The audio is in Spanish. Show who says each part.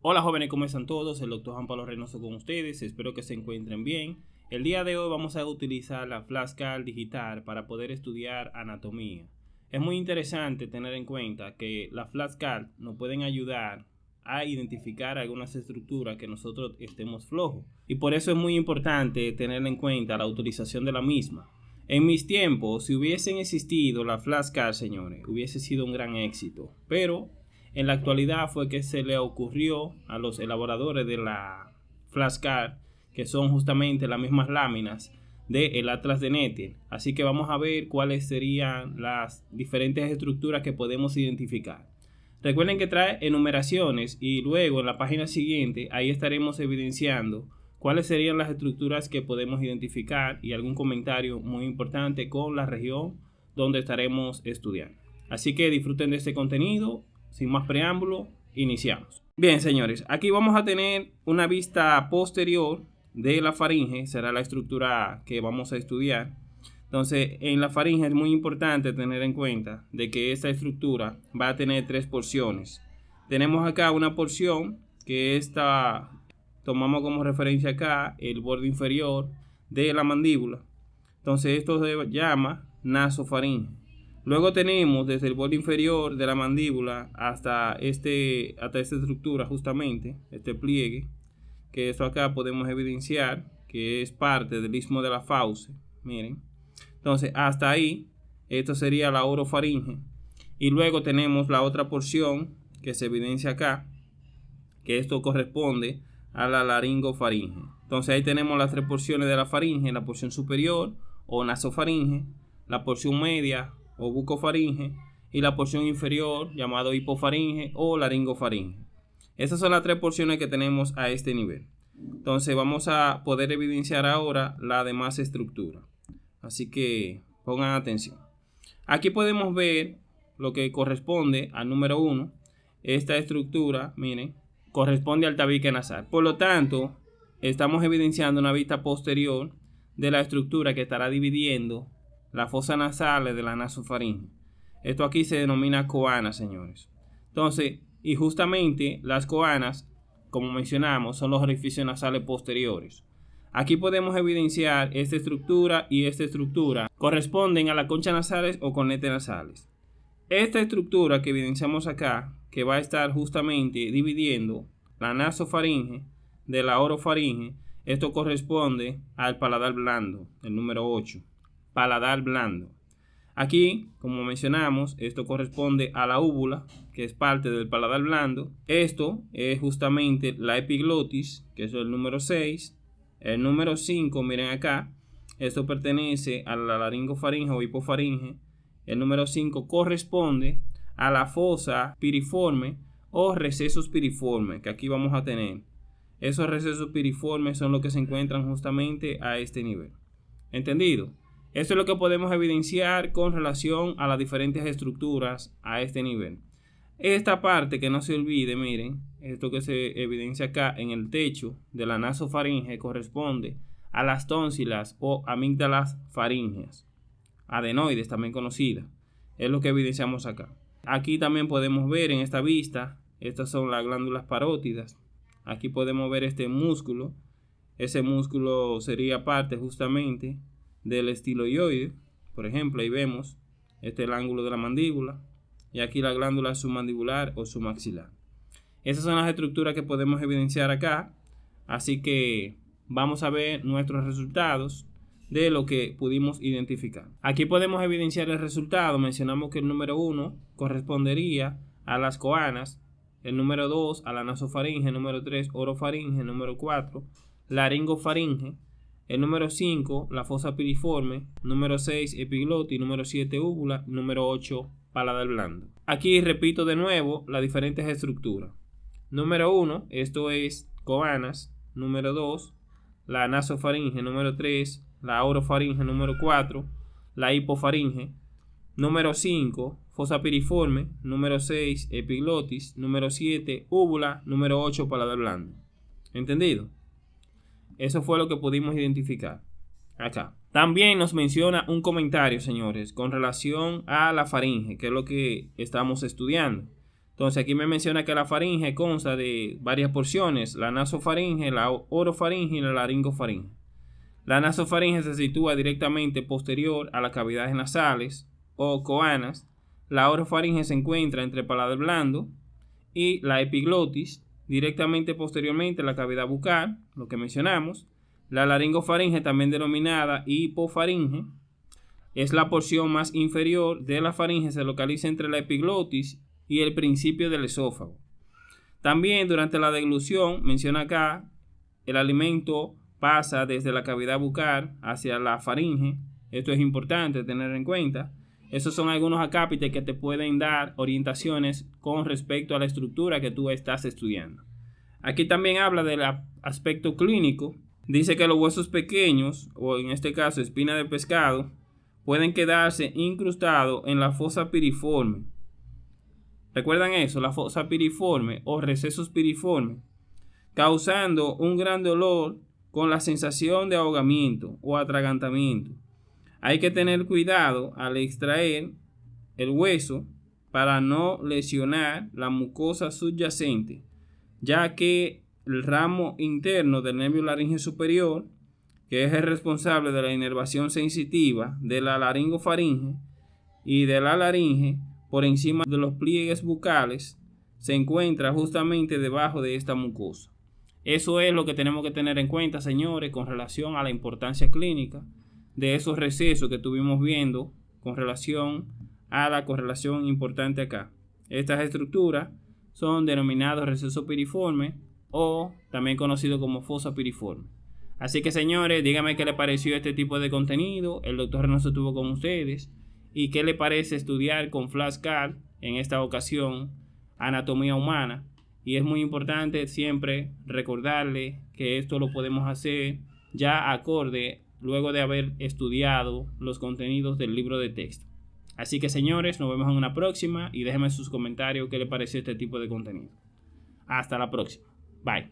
Speaker 1: Hola jóvenes, ¿cómo están todos? El doctor Juan Pablo Reynoso con ustedes, espero que se encuentren bien. El día de hoy vamos a utilizar la flashcard digital para poder estudiar anatomía. Es muy interesante tener en cuenta que la flashcard nos pueden ayudar a identificar algunas estructuras que nosotros estemos flojos. Y por eso es muy importante tener en cuenta la utilización de la misma. En mis tiempos, si hubiesen existido la flashcard, señores, hubiese sido un gran éxito. Pero en la actualidad fue que se le ocurrió a los elaboradores de la flashcard, que son justamente las mismas láminas del Atlas de Nether. Así que vamos a ver cuáles serían las diferentes estructuras que podemos identificar. Recuerden que trae enumeraciones y luego en la página siguiente ahí estaremos evidenciando cuáles serían las estructuras que podemos identificar y algún comentario muy importante con la región donde estaremos estudiando. Así que disfruten de este contenido sin más preámbulo, iniciamos. Bien, señores, aquí vamos a tener una vista posterior de la faringe, será la estructura que vamos a estudiar. Entonces, en la faringe es muy importante tener en cuenta de que esta estructura va a tener tres porciones. Tenemos acá una porción que esta tomamos como referencia acá el borde inferior de la mandíbula. Entonces, esto se llama nasofaringe. Luego tenemos desde el borde inferior de la mandíbula hasta, este, hasta esta estructura justamente, este pliegue, que esto acá podemos evidenciar que es parte del istmo de la fauce, miren. Entonces hasta ahí, esto sería la orofaringe. Y luego tenemos la otra porción que se evidencia acá, que esto corresponde a la laringofaringe. Entonces ahí tenemos las tres porciones de la faringe, la porción superior o nasofaringe, la porción media o bucofaringe y la porción inferior llamado hipofaringe o laringofaringe. Esas son las tres porciones que tenemos a este nivel. Entonces vamos a poder evidenciar ahora la demás estructura. Así que pongan atención. Aquí podemos ver lo que corresponde al número 1. Esta estructura, miren, corresponde al tabique nasal. Por lo tanto, estamos evidenciando una vista posterior de la estructura que estará dividiendo la fosa nasal de la nasofaringe. Esto aquí se denomina coana, señores. Entonces, y justamente las coanas, como mencionamos, son los orificios nasales posteriores. Aquí podemos evidenciar esta estructura y esta estructura corresponden a la concha nasales o cornetes nasales. Esta estructura que evidenciamos acá, que va a estar justamente dividiendo la nasofaringe de la orofaringe, esto corresponde al paladar blando, el número 8 paladar blando. Aquí, como mencionamos, esto corresponde a la úvula, que es parte del paladar blando. Esto es justamente la epiglotis, que es el número 6. El número 5, miren acá, esto pertenece a la laringofaringe o hipofaringe. El número 5 corresponde a la fosa piriforme o recesos piriformes, que aquí vamos a tener. Esos recesos piriformes son los que se encuentran justamente a este nivel. ¿Entendido? Esto es lo que podemos evidenciar con relación a las diferentes estructuras a este nivel. Esta parte que no se olvide, miren, esto que se evidencia acá en el techo de la nasofaringe corresponde a las tónsilas o amígdalas faringeas, adenoides también conocidas. Es lo que evidenciamos acá. Aquí también podemos ver en esta vista, estas son las glándulas parótidas. Aquí podemos ver este músculo. Ese músculo sería parte justamente del estiloide. Por ejemplo, ahí vemos este es el ángulo de la mandíbula y aquí la glándula submandibular o submaxilar. Esas son las estructuras que podemos evidenciar acá. Así que vamos a ver nuestros resultados de lo que pudimos identificar. Aquí podemos evidenciar el resultado. Mencionamos que el número 1 correspondería a las coanas, el número 2 a la nasofaringe, el número 3 orofaringe, el número 4 laringofaringe, el número 5, la fosa piriforme. Número 6, epiglotis. Número 7, úvula. Número 8, paladar blando. Aquí repito de nuevo las diferentes estructuras. Número 1, esto es coanas. Número 2, la nasofaringe. Número 3, la orofaringe. Número 4, la hipofaringe. Número 5, fosa piriforme. Número 6, epiglotis. Número 7, úvula. Número 8, paladar blando. ¿Entendido? Eso fue lo que pudimos identificar. Acá. También nos menciona un comentario, señores, con relación a la faringe, que es lo que estamos estudiando. Entonces aquí me menciona que la faringe consta de varias porciones, la nasofaringe, la orofaringe y la laringofaringe. La nasofaringe se sitúa directamente posterior a las cavidades nasales o coanas. La orofaringe se encuentra entre el paladar blando y la epiglotis, directamente posteriormente la cavidad bucal, lo que mencionamos. La laringofaringe, también denominada hipofaringe, es la porción más inferior de la faringe, se localiza entre la epiglotis y el principio del esófago. También durante la deglución, menciona acá, el alimento pasa desde la cavidad bucal hacia la faringe. Esto es importante tener en cuenta. Esos son algunos acápites que te pueden dar orientaciones con respecto a la estructura que tú estás estudiando. Aquí también habla del aspecto clínico. Dice que los huesos pequeños, o en este caso espina de pescado, pueden quedarse incrustados en la fosa piriforme ¿Recuerdan eso? La fosa piriforme o recesos piriformes, causando un gran dolor con la sensación de ahogamiento o atragantamiento. Hay que tener cuidado al extraer el hueso para no lesionar la mucosa subyacente, ya que el ramo interno del nervio laringe superior, que es el responsable de la inervación sensitiva de la laringofaringe y de la laringe, por encima de los pliegues bucales se encuentra justamente debajo de esta mucosa. Eso es lo que tenemos que tener en cuenta, señores, con relación a la importancia clínica de esos recesos que estuvimos viendo con relación a la correlación importante acá. Estas estructuras son denominados recesos piriformes o también conocido como fosa piriforme. Así que señores, díganme qué les pareció este tipo de contenido. El doctor Reynoso estuvo con ustedes y qué le parece estudiar con flashcard en esta ocasión anatomía humana. Y es muy importante siempre recordarle que esto lo podemos hacer ya acorde luego de haber estudiado los contenidos del libro de texto. Así que señores, nos vemos en una próxima y déjenme sus comentarios qué le pareció este tipo de contenido. Hasta la próxima. Bye.